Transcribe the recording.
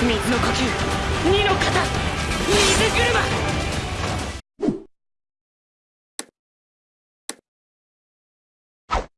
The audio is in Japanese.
水の呼吸二の型水車